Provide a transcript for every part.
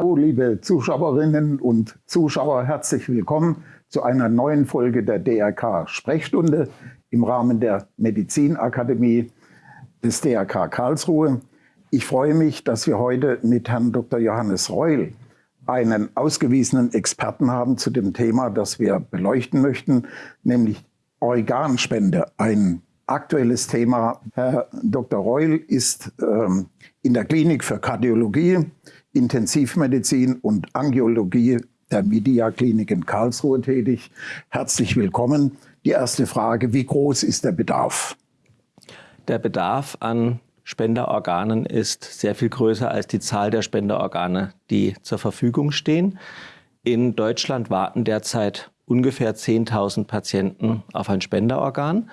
Hallo liebe Zuschauerinnen und Zuschauer, herzlich willkommen zu einer neuen Folge der DRK Sprechstunde im Rahmen der Medizinakademie des DRK Karlsruhe. Ich freue mich, dass wir heute mit Herrn Dr. Johannes Reul einen ausgewiesenen Experten haben zu dem Thema, das wir beleuchten möchten, nämlich Organspende, ein aktuelles Thema. Herr Dr. Reul ist ähm, in der Klinik für Kardiologie, Intensivmedizin und Angiologie der Media Klinik in Karlsruhe tätig. Herzlich willkommen. Die erste Frage, wie groß ist der Bedarf? Der Bedarf an Spenderorganen ist sehr viel größer als die Zahl der Spenderorgane, die zur Verfügung stehen. In Deutschland warten derzeit ungefähr 10.000 Patienten auf ein Spenderorgan,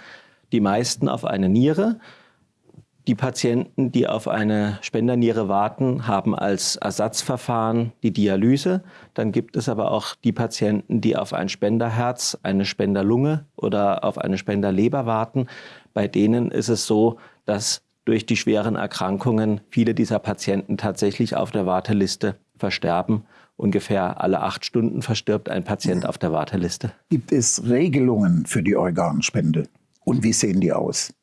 die meisten auf eine Niere. Die Patienten, die auf eine Spenderniere warten, haben als Ersatzverfahren die Dialyse. Dann gibt es aber auch die Patienten, die auf ein Spenderherz, eine Spenderlunge oder auf eine Spenderleber warten. Bei denen ist es so, dass durch die schweren Erkrankungen viele dieser Patienten tatsächlich auf der Warteliste versterben. Ungefähr alle acht Stunden verstirbt ein Patient auf der Warteliste. Gibt es Regelungen für die Organspende? Und wie sehen die aus?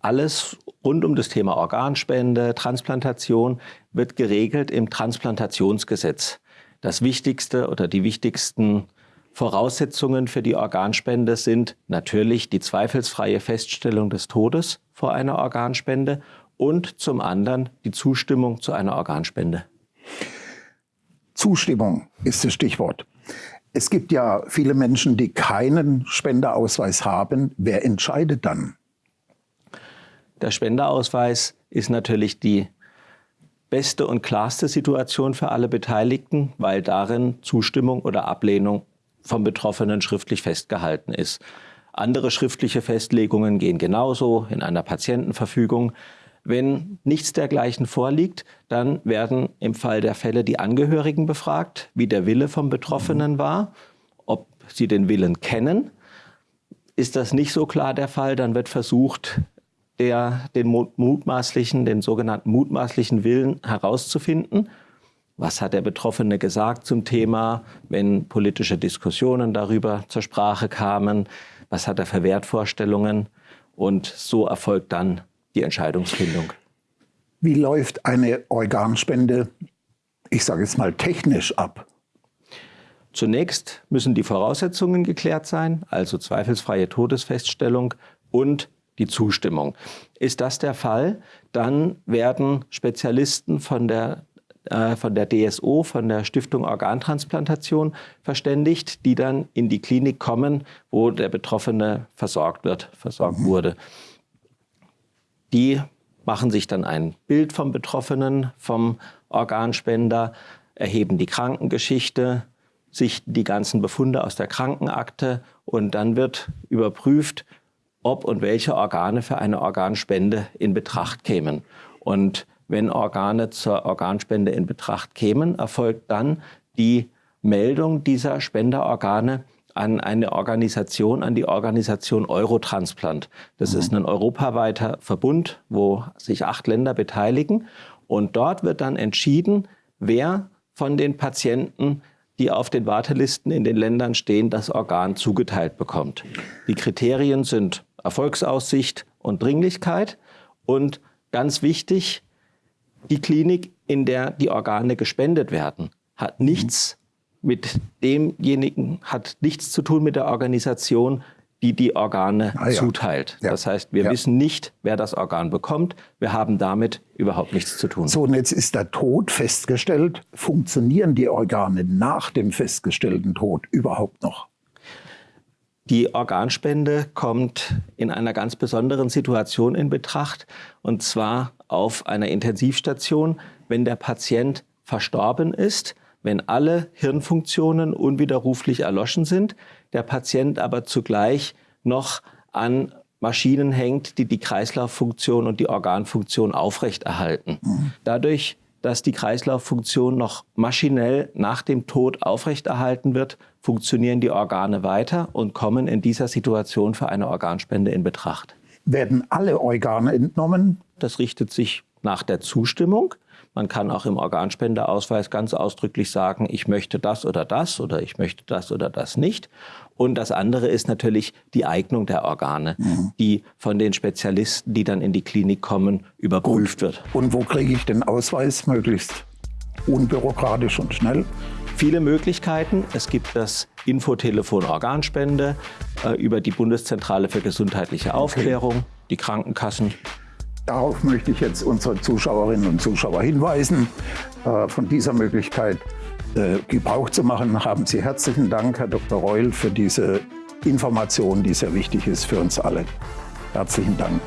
Alles rund um das Thema Organspende, Transplantation wird geregelt im Transplantationsgesetz. Das Wichtigste oder die wichtigsten Voraussetzungen für die Organspende sind natürlich die zweifelsfreie Feststellung des Todes vor einer Organspende und zum anderen die Zustimmung zu einer Organspende. Zustimmung ist das Stichwort. Es gibt ja viele Menschen, die keinen Spenderausweis haben. Wer entscheidet dann? Der Spenderausweis ist natürlich die beste und klarste Situation für alle Beteiligten, weil darin Zustimmung oder Ablehnung vom Betroffenen schriftlich festgehalten ist. Andere schriftliche Festlegungen gehen genauso in einer Patientenverfügung. Wenn nichts dergleichen vorliegt, dann werden im Fall der Fälle die Angehörigen befragt, wie der Wille vom Betroffenen war, ob sie den Willen kennen. Ist das nicht so klar der Fall, dann wird versucht, der, den mutmaßlichen, den sogenannten mutmaßlichen Willen herauszufinden. Was hat der Betroffene gesagt zum Thema, wenn politische Diskussionen darüber zur Sprache kamen? Was hat er für Wertvorstellungen? Und so erfolgt dann die Entscheidungsfindung. Wie läuft eine Organspende, ich sage jetzt mal technisch ab? Zunächst müssen die Voraussetzungen geklärt sein, also zweifelsfreie Todesfeststellung und die Zustimmung. Ist das der Fall, dann werden Spezialisten von der äh, von der DSO, von der Stiftung Organtransplantation verständigt, die dann in die Klinik kommen, wo der Betroffene versorgt wird, versorgt wurde. Die machen sich dann ein Bild vom Betroffenen, vom Organspender, erheben die Krankengeschichte, sichten die ganzen Befunde aus der Krankenakte und dann wird überprüft, ob und welche Organe für eine Organspende in Betracht kämen. Und wenn Organe zur Organspende in Betracht kämen, erfolgt dann die Meldung dieser Spenderorgane an eine Organisation, an die Organisation Eurotransplant. Das mhm. ist ein europaweiter Verbund, wo sich acht Länder beteiligen. Und dort wird dann entschieden, wer von den Patienten, die auf den Wartelisten in den Ländern stehen, das Organ zugeteilt bekommt. Die Kriterien sind Erfolgsaussicht und Dringlichkeit. Und ganz wichtig, die Klinik, in der die Organe gespendet werden, hat nichts mit demjenigen, hat nichts zu tun mit der Organisation, die die Organe ah, ja. zuteilt. Ja. Das heißt, wir ja. wissen nicht, wer das Organ bekommt. Wir haben damit überhaupt nichts zu tun. So, und jetzt ist der Tod festgestellt. Funktionieren die Organe nach dem festgestellten Tod überhaupt noch? Die Organspende kommt in einer ganz besonderen Situation in Betracht, und zwar auf einer Intensivstation, wenn der Patient verstorben ist, wenn alle Hirnfunktionen unwiderruflich erloschen sind, der Patient aber zugleich noch an Maschinen hängt, die die Kreislauffunktion und die Organfunktion aufrechterhalten. Mhm. Dadurch dass die Kreislauffunktion noch maschinell nach dem Tod aufrechterhalten wird, funktionieren die Organe weiter und kommen in dieser Situation für eine Organspende in Betracht. Werden alle Organe entnommen? Das richtet sich nach der Zustimmung. Man kann auch im Organspenderausweis ganz ausdrücklich sagen, ich möchte das oder das oder ich möchte das oder das nicht. Und das andere ist natürlich die Eignung der Organe, mhm. die von den Spezialisten, die dann in die Klinik kommen, überprüft Gut. wird. Und wo kriege ich den Ausweis möglichst unbürokratisch und schnell? Viele Möglichkeiten. Es gibt das Infotelefon Organspende äh, über die Bundeszentrale für gesundheitliche Aufklärung, okay. die Krankenkassen. Darauf möchte ich jetzt unsere Zuschauerinnen und Zuschauer hinweisen. Äh, von dieser Möglichkeit äh, Gebrauch zu machen, haben Sie herzlichen Dank, Herr Dr. Reul, für diese Information, die sehr wichtig ist für uns alle. Herzlichen Dank.